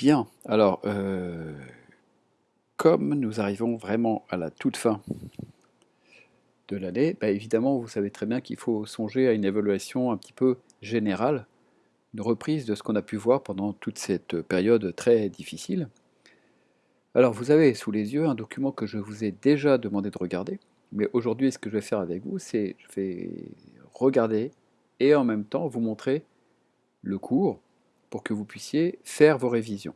Bien, alors, euh, comme nous arrivons vraiment à la toute fin de l'année, bah, évidemment, vous savez très bien qu'il faut songer à une évaluation un petit peu générale, une reprise de ce qu'on a pu voir pendant toute cette période très difficile. Alors, vous avez sous les yeux un document que je vous ai déjà demandé de regarder, mais aujourd'hui, ce que je vais faire avec vous, c'est je vais regarder et en même temps vous montrer le cours pour que vous puissiez faire vos révisions.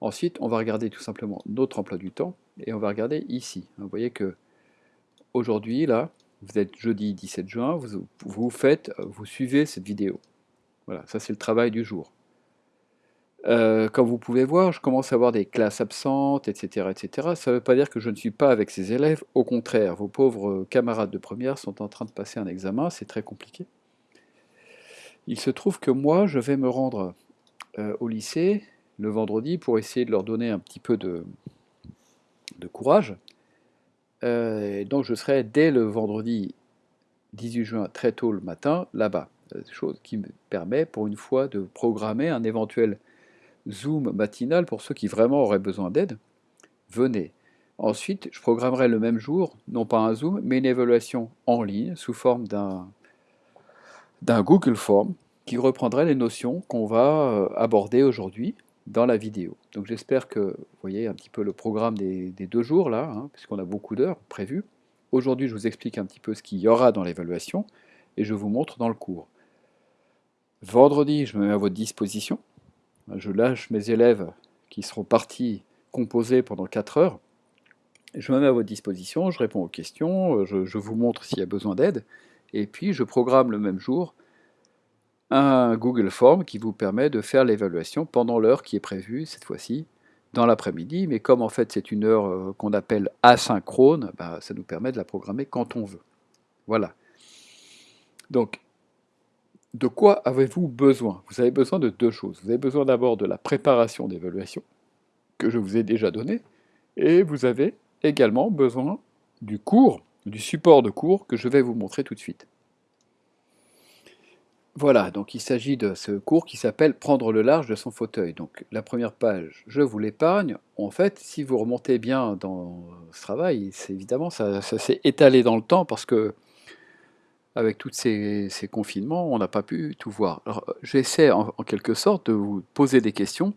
Ensuite, on va regarder tout simplement notre emploi du temps et on va regarder ici. Vous voyez que aujourd'hui, là, vous êtes jeudi 17 juin, vous, faites, vous suivez cette vidéo. Voilà, ça c'est le travail du jour. Euh, comme vous pouvez voir, je commence à avoir des classes absentes, etc. etc. Ça ne veut pas dire que je ne suis pas avec ces élèves, au contraire, vos pauvres camarades de première sont en train de passer un examen, c'est très compliqué. Il se trouve que moi, je vais me rendre euh, au lycée le vendredi pour essayer de leur donner un petit peu de, courage. Euh, donc je serai dès le vendredi 18 juin, très tôt le matin, là-bas. Euh, chose qui me permet pour une fois de programmer un éventuel Zoom matinal pour ceux qui vraiment auraient besoin d'aide. Venez. Ensuite, je programmerai le même jour, non pas un Zoom, mais une évaluation en ligne sous forme d'un Google Form qui reprendrait les notions qu'on va euh, aborder aujourd'hui dans la vidéo. Donc j'espère que vous voyez un petit peu le programme des, deux jours là, hein, puisqu'on a beaucoup d'heures prévues. Aujourd'hui, je vous explique un petit peu ce qu'il y aura dans l'évaluation et je vous montre dans le cours. Vendredi, je me mets à votre disposition. Je lâche mes élèves qui seront partis composer pendant 4 heures. Je me mets à votre disposition, je réponds aux questions, je, je vous montre s'il y a besoin d'aide, et puis je programme le même jour un Google Form qui vous permet de faire l'évaluation pendant l'heure qui est prévue, cette fois-ci, dans l'après-midi. Mais comme en fait c'est une heure euh, qu'on appelle asynchrone, bah, ça nous permet de la programmer quand on veut. Voilà. Donc, de quoi avez-vous besoin? Vous avez besoin de deux choses. Vous avez besoin d'abord de la préparation d'évaluation, que je vous ai déjà donnée, et vous avez également besoin du cours, du support de cours que je vais vous montrer tout de suite. Voilà, donc il s'agit de ce cours qui s'appelle « Prendre le large de son fauteuil ». Donc la première page, je vous l'épargne. En fait, si vous remontez bien dans ce travail, évidemment, ça, s'est étalé dans le temps parce que avec tous ces, confinements, on n'a pas pu tout voir. J'essaie en, quelque sorte de vous poser des questions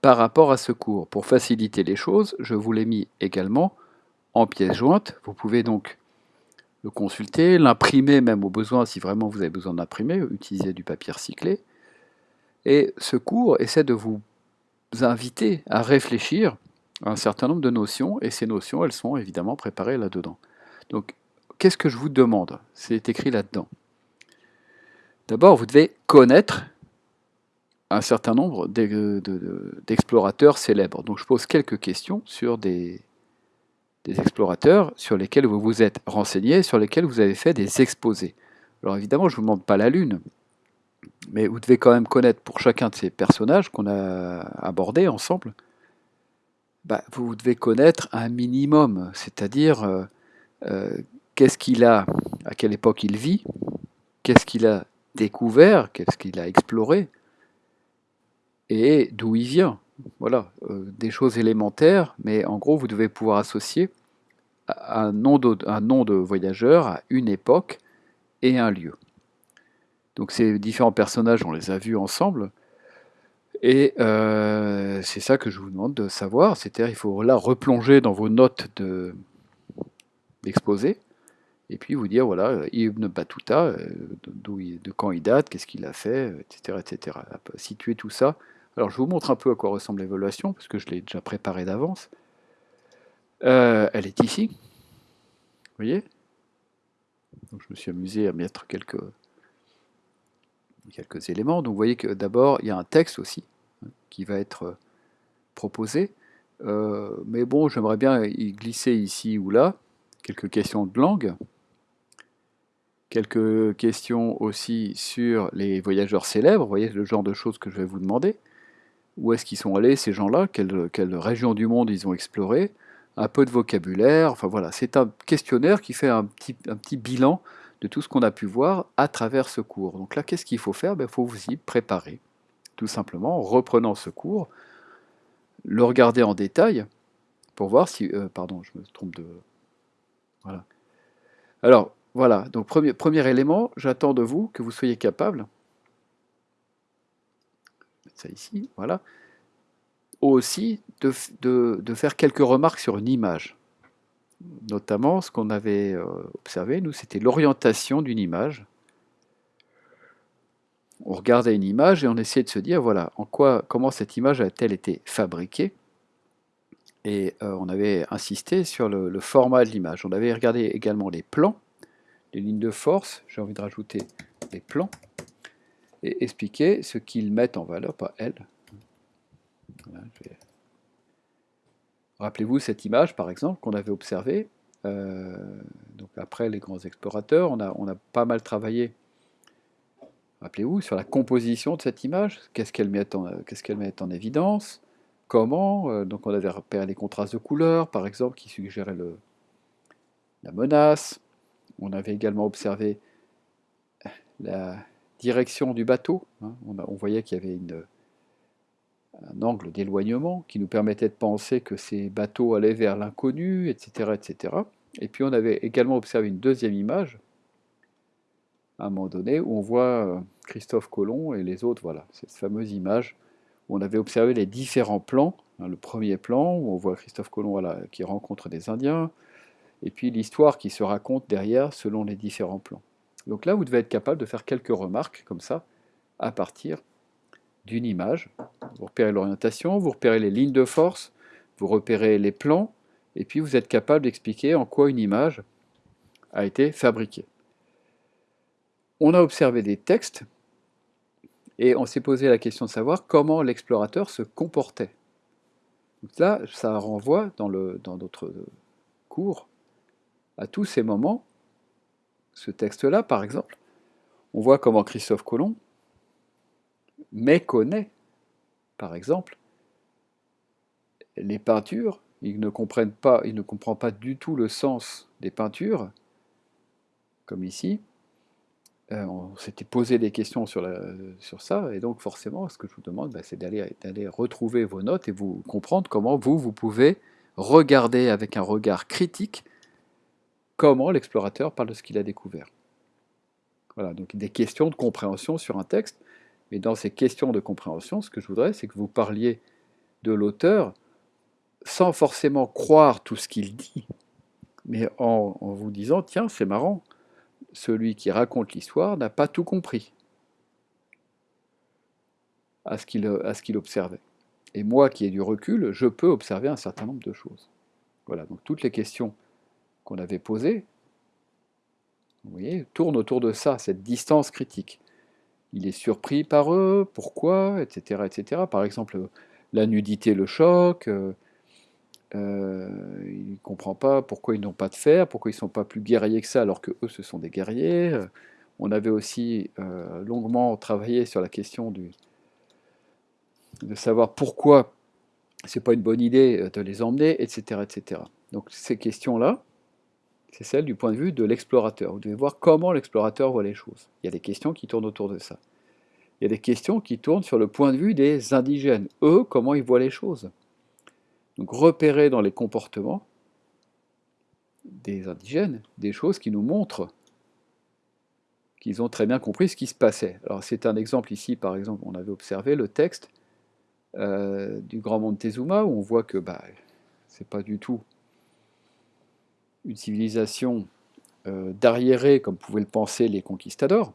par rapport à ce cours. Pour faciliter les choses, je vous l'ai mis également en pièces jointes. Vous pouvez donc le consulter, l'imprimer même au besoin si vraiment vous avez besoin d'imprimer, utiliser du papier recyclé. Et ce cours essaie de vous inviter à réfléchir à un certain nombre de notions, et ces notions, elles sont évidemment préparées là-dedans. Donc, qu'est-ce que je vous demande? C'est écrit là-dedans. D'abord, vous devez connaître un certain nombre d'explorateurs célèbres. Donc, je pose quelques questions sur des, des explorateurs sur lesquels vous vous êtes renseigné, sur lesquels vous avez fait des exposés. Alors évidemment, je ne vous demande pas la Lune, mais vous devez quand même connaître pour chacun de ces personnages qu'on a abordés ensemble, bah, vous devez connaître un minimum, c'est-à-dire euh, euh, qu'est-ce qu'il a, à quelle époque il vit, qu'est-ce qu'il a découvert, qu'est-ce qu'il a exploré, et d'où il vient. Voilà, euh, des choses élémentaires, mais en gros, vous devez pouvoir associer un nom, de, de voyageur à une époque et un lieu. Donc ces différents personnages, on les a vus ensemble, et euh, c'est ça que je vous demande de savoir, c'est-à-dire il faut là replonger dans vos notes d'exposé, et puis vous dire, voilà, Ibn Battuta, euh, de quand il date, qu'est-ce qu'il a fait, etc., etc. Situer tout ça alors je vous montre un peu à quoi ressemble l'évaluation, parce que je l'ai déjà préparée d'avance. Euh, elle est ici. Vous voyez? Je me suis amusé à mettre quelques, quelques éléments. Donc vous voyez que d'abord, il y a un texte aussi hein, qui va être euh, proposé. Euh, mais bon, j'aimerais bien y glisser ici ou là quelques questions de langue, quelques questions aussi sur les voyageurs célèbres, vous voyez le genre de choses que je vais vous demander où est-ce qu'ils sont allés ces gens-là, quelle, quelle, région du monde ils ont exploré, un peu de vocabulaire, enfin voilà, c'est un questionnaire qui fait un petit, un petit bilan de tout ce qu'on a pu voir à travers ce cours. Donc là, qu'est-ce qu'il faut faire? Il ben, faut vous y préparer, tout simplement, en reprenant ce cours, le regarder en détail pour voir si... Euh, pardon, je me trompe de... Voilà. Alors, voilà. Donc, premier, premier élément, j'attends de vous que vous soyez capable... ça ici, voilà. Aussi, de, de, faire quelques remarques sur une image. Notamment, ce qu'on avait euh, observé, nous, c'était l'orientation d'une image on regardait une image et on essayait de se dire, voilà, en quoi, comment cette image a-t-elle été fabriquée Et euh, on avait insisté sur le, format de l'image. On avait regardé également les plans, les lignes de force, j'ai envie de rajouter les plans, et expliquer ce qu'ils mettent en valeur, pas elles. Rappelez-vous cette image, par exemple, qu'on avait observée. Euh, donc après les grands explorateurs, on a, on a pas mal travaillé Rappelez-vous, sur la composition de cette image, qu'est-ce qu'elle met, met, en évidence, comment, euh, donc on avait repéré les contrastes de couleurs, par exemple, qui suggéraient le, la menace. On avait également observé la direction du bateau. Hein. On, voyait qu'il y avait un angle d'éloignement qui nous permettait de penser que ces bateaux allaient vers l'inconnu, etc., etc. Et puis on avait également observé une deuxième image, à un moment donné, où on voit euh, Christophe Colomb et les autres, voilà, cette fameuse image où on avait observé les différents plans. Hein, le premier plan, où on voit Christophe Colomb qui rencontre des Indiens, et puis l'histoire qui se raconte derrière selon les différents plans. Donc là, vous devez être capable de faire quelques remarques comme ça, à partir d'une image. Vous repérez l'orientation, vous repérez les lignes de force, vous repérez les plans, et puis vous êtes capable d'expliquer en quoi une image a été fabriquée on a observé des textes et on s'est posé la question de savoir comment l'explorateur se comportait. Donc là, ça renvoie dans, dans notre cours à tous ces moments. Ce texte-là, par exemple, on voit comment Christophe Colomb méconnaît, par exemple, les peintures. Il ne, comprend pas du tout le sens des peintures, comme ici. Euh, on s'était posé des questions sur, ça, et donc forcément, ce que je vous demande, bah, c'est d'aller retrouver vos notes et vous comprendre comment vous, vous pouvez regarder avec un regard critique comment l'explorateur parle de ce qu'il a découvert. Voilà, donc des questions de compréhension sur un texte, mais dans ces questions de compréhension, ce que je voudrais, c'est que vous parliez de l'auteur sans forcément croire tout ce qu'il dit, mais en vous disant, tiens, c'est marrant, celui qui raconte l'histoire n'a pas tout compris à ce qu'il observait. Et moi qui ai du recul, je peux observer un certain nombre de choses. Voilà, donc toutes les questions qu'on avait posées, vous voyez, tournent autour de ça, cette distance critique. Il est surpris par eux, pourquoi, etc. etc. Par exemple, la nudité le choque, euh, euh, il ne comprend pas pourquoi ils n'ont pas de fer, pourquoi ils ne sont pas plus guerriers que ça, alors que eux, ce sont des guerriers. Euh, on avait aussi longuement travaillé sur la question de savoir pourquoi c'est pas une bonne idée de les emmener, etc. etc. Donc ces questions-là, c'est celle du point de vue de l'explorateur. Vous devez voir comment l'explorateur voit les choses. Il y a des questions qui tournent autour de ça. Il y a des questions qui tournent sur le point de vue des indigènes. Eux, comment ils voient les choses donc repérer dans les comportements des indigènes des choses qui nous montrent qu'ils ont très bien compris ce qui se passait. Alors c'est un exemple ici, par exemple, on avait observé le texte euh, du Grand Montezuma, où on voit que bah, c'est pas du tout une civilisation euh, d'arriérés comme pouvaient le penser les conquistadors.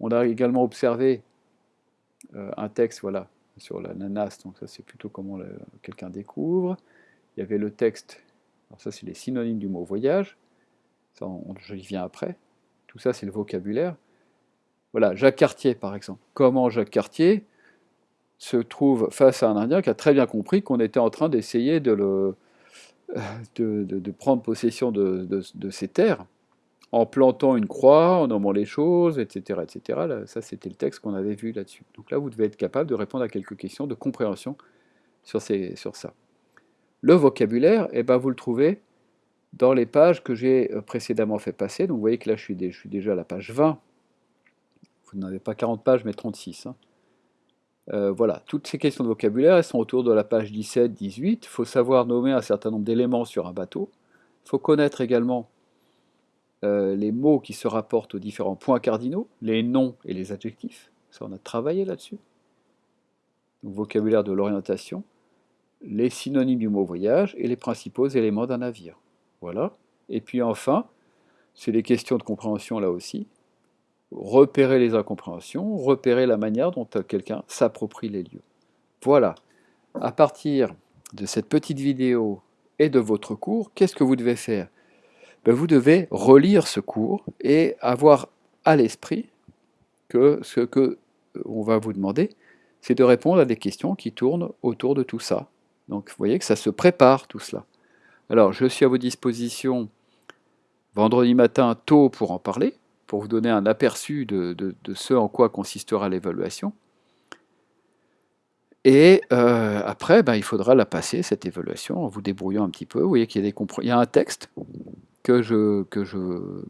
On a également observé euh, un texte voilà, sur la nanas, donc ça c'est plutôt comment quelqu'un découvre. Il y avait le texte, alors ça c'est les synonymes du mot voyage, ça je y viens après. Tout ça c'est le vocabulaire. Voilà, Jacques Cartier par exemple. Comment Jacques Cartier se trouve face à un Indien qui a très bien compris qu'on était en train d'essayer de, le, de, prendre possession de, ses terres en plantant une croix, en nommant les choses, etc. etc. ça, c'était le texte qu'on avait vu là-dessus. Donc là, vous devez être capable de répondre à quelques questions de compréhension sur, ces, sur ça. Le vocabulaire, eh ben, vous le trouvez dans les pages que j'ai euh, précédemment fait passer. Donc vous voyez que là, je suis, je suis déjà à la page 20. Vous n'avez pas 40 pages, mais 36. Hein. Euh, voilà, toutes ces questions de vocabulaire, elles sont autour de la page 17-18. Il faut savoir nommer un certain nombre d'éléments sur un bateau. Il faut connaître également euh, les mots qui se rapportent aux différents points cardinaux, les noms et les adjectifs. Ça, on a travaillé là-dessus. vocabulaire de l'orientation, les synonymes du mot voyage et les principaux éléments d'un navire. Voilà. Et puis enfin, c'est les questions de compréhension là aussi. Repérer les incompréhensions, repérer la manière dont quelqu'un s'approprie les lieux. Voilà. À partir de cette petite vidéo et de votre cours, qu'est-ce que vous devez faire? Ben, Vous devez relire ce cours et avoir à l'esprit que ce que on va vous demander, c'est de répondre à des questions qui tournent autour de tout ça. Donc vous voyez que ça se prépare tout cela. Alors je suis à vos dispositions vendredi matin tôt pour en parler, pour vous donner un aperçu de, ce en quoi consistera l'évaluation. Et euh, après, ben, il faudra la passer, cette évaluation, en vous débrouillant un petit peu. Vous voyez qu'il y, y, a un texte que je, que je,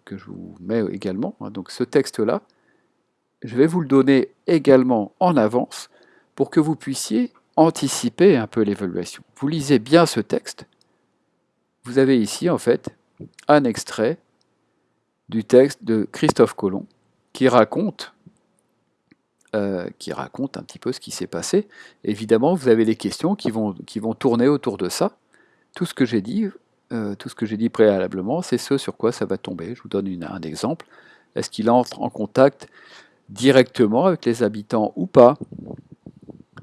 que je vous mets également. Hein. Donc ce texte-là, je vais vous le donner également en avance pour que vous puissiez anticiper un peu l'évaluation. Vous lisez bien ce texte. Vous avez ici, en fait, un extrait du texte de Christophe Colomb qui raconte, euh, qui raconte un petit peu ce qui s'est passé. Évidemment, vous avez des questions qui vont, tourner autour de ça. Tout ce que j'ai dit, euh, tout ce que j'ai dit préalablement, c'est ce sur quoi ça va tomber. Je vous donne un exemple. Est-ce qu'il entre en contact directement avec les habitants ou pas?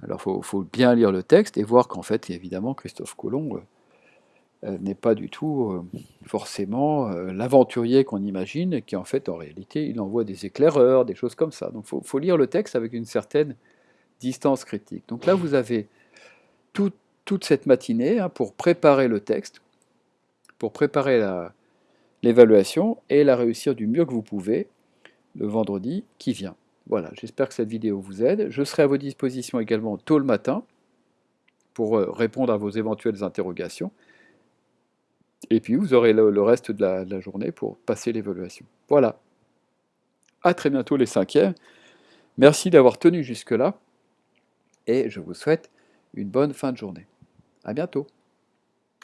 Alors il faut, bien lire le texte et voir qu'en fait, évidemment, Christophe Colomb euh, n'est pas du tout euh, forcément l'aventurier qu'on imagine, qui en fait, en réalité, il envoie des éclaireurs, des choses comme ça. Donc il faut, lire le texte avec une certaine distance critique. Donc là, vous avez toute cette matinée hein, pour préparer le texte, pour préparer l'évaluation et la réussir du mieux que vous pouvez le vendredi qui vient. Voilà, j'espère que cette vidéo vous aide. Je serai à vos dispositions également tôt le matin pour euh, répondre à vos éventuelles interrogations. Et puis vous aurez le, reste de la, de la journée pour passer l'évaluation. Voilà. À très bientôt les cinquièmes. Merci d'avoir tenu jusque-là. Et je vous souhaite une bonne fin de journée. À bientôt.